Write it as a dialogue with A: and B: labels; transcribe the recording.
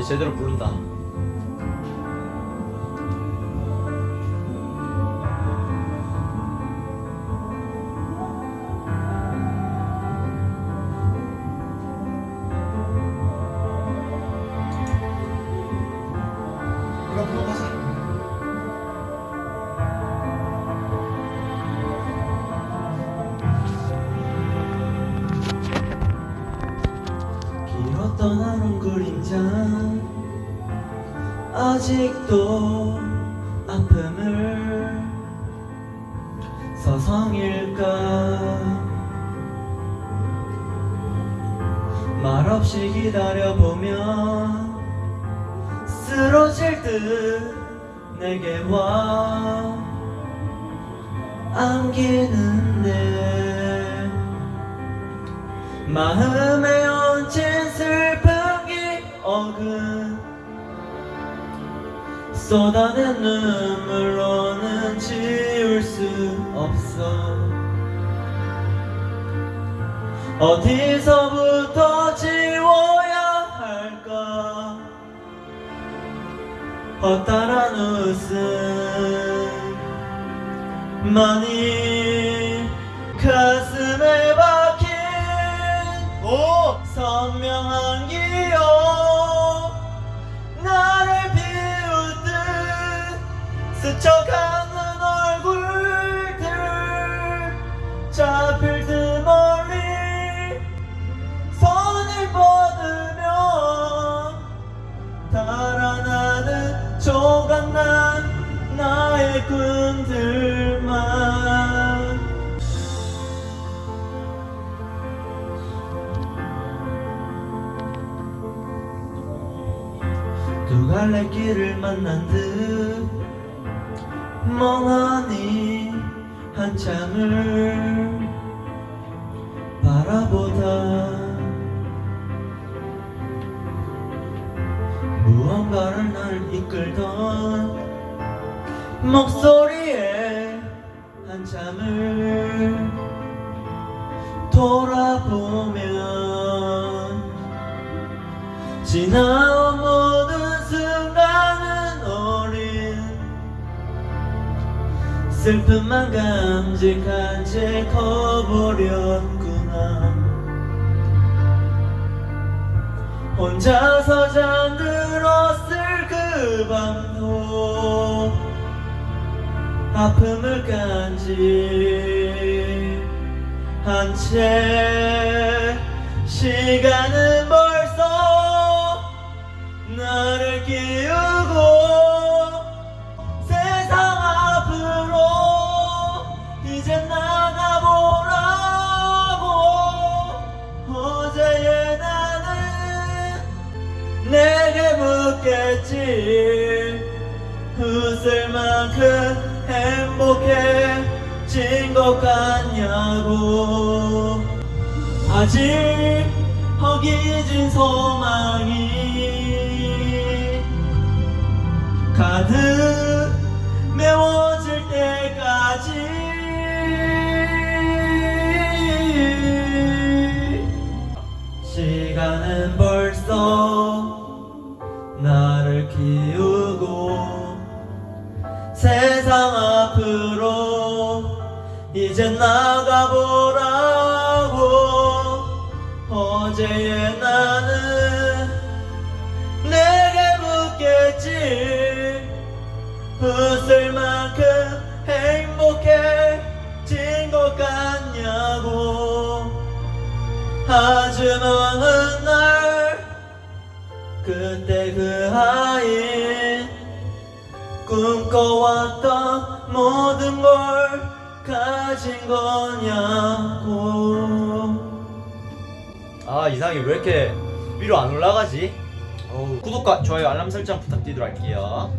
A: 이제 제대로 부른다 하루 그림자 아직도 아픔을 서성일까? 말없이 기다려보면 쓰러질 듯 내게 와 안기는데 마음에 얹힌 슬픈 기억은 쏟아낸 눈물로는 지울 수 없어. 어디서부터 지워야 할까? 헛다란 웃음만이 가슴에 박힌 오! 선명한 꿈들만. 두 갈래 길을 만난 듯 멍하니 한참을 바라보다. 무언가를 날 이끌던 목소리에 한참을 돌아보면 지나온 모든 순간은 어린 슬픔만 감직한 채 커버렸구나. 혼자서 잠 아픔을 간직한 채 시간은 벌써 나를 끼우고 세상 앞으로 이제 나가보라고. 어제의 나는 내게 묻겠지. 웃을 만큼 행복해진 것 같냐고. 아직 허기진 소망이 가득 메워질 때까지 세상 앞으로 이제 나가보라고. 어제의 나는 내게 묻겠지. 웃을 만큼 행복해진 것 같냐고. 먼 꿈꿔왔던 모든 걸 가진 거냐고. 아 이상이 왜 이렇게 위로 안 올라가지? 어우, 구독과 좋아요 알람 설정 부탁드리도록 할게요.